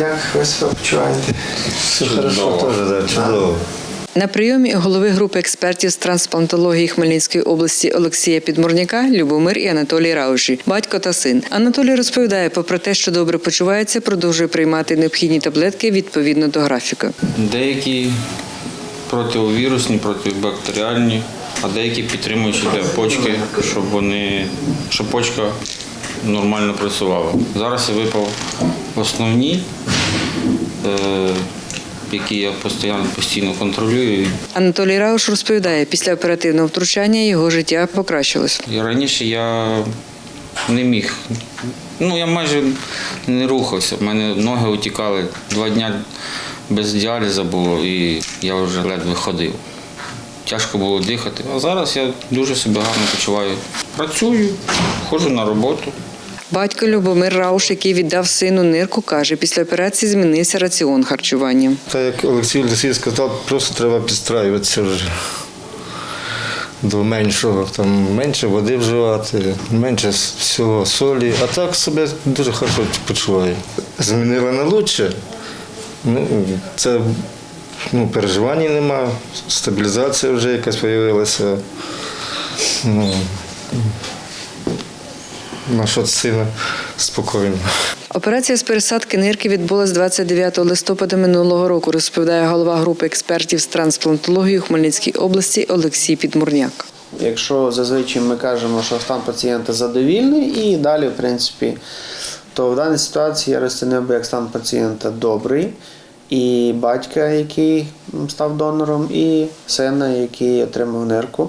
Як ви себе почуваєте? Все хорошо теж, да, чудово. На прийомі голови групи експертів з трансплантології Хмельницької області Олексія Підмурняка, Любомир і Анатолій Рауші, батько та син. Анатолій розповідає, попри те, що добре почувається, продовжує приймати необхідні таблетки відповідно до графіка. Деякі противовірусні, протибактеріальні, а деякі підтримуючі для почки, щоб вони щоб почка нормально працювала. Зараз я випав основні, е, які я постійно, постійно контролюю. Анатолій Рауш розповідає, після оперативного втручання його життя покращилось. І раніше я не міг. Ну, я майже не рухався. У мене ноги утікали. Два дні без діалізу було і я вже ледве ходив. Тяжко було дихати. А зараз я дуже себе гарно почуваю. Працюю, ходжу на роботу. Батько Любомир Рауш, який віддав сину нирку, каже, після операції змінився раціон харчування. Так як Олексій Олексій сказав, просто треба підстраюватися вже до меншого. Там менше води вживати, менше всього солі. А так себе дуже хорошо почуваю. Змінила на лучше. Ну, це ну, переживань нема, стабілізація вже якась з'явилася. Ну, на що сина спокійно. Операція з пересадки нирки відбулась 29 листопада минулого року, розповідає голова групи експертів з трансплантології у Хмельницькій області Олексій Підмурняк. Якщо зазвичай ми кажемо, що стан пацієнта задовільний, і далі, в принципі, то в даній ситуації я розцінив би як стан пацієнта добрий, і батька, який став донором, і сина, який отримав нирку.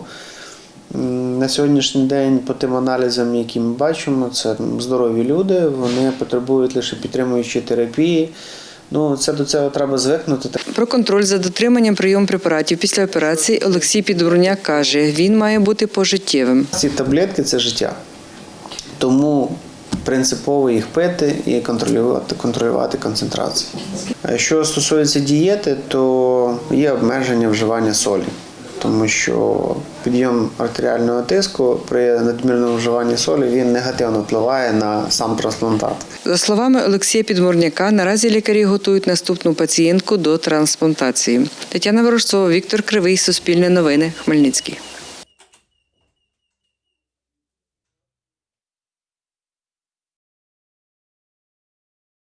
На сьогоднішній день, по тим аналізам, які ми бачимо, це здорові люди, вони потребують лише підтримуючої терапії. Ну, це до цього треба звикнути. Про контроль за дотриманням прийом препаратів після операції Олексій Підмурняк каже, він має бути пожиттєвим. Ці таблетки це життя. Тому принципово їх пити і контролювати, контролювати концентрацію. Що стосується дієти, то є обмеження вживання солі, тому що підйом артеріального тиску при надмірному вживанні солі він негативно впливає на сам трансплантат. За словами Олексія Підмурняка, наразі лікарі готують наступну пацієнтку до трансплантації. Тетяна Ворожцова, Віктор Кривий, Суспільне новини, Хмельницький.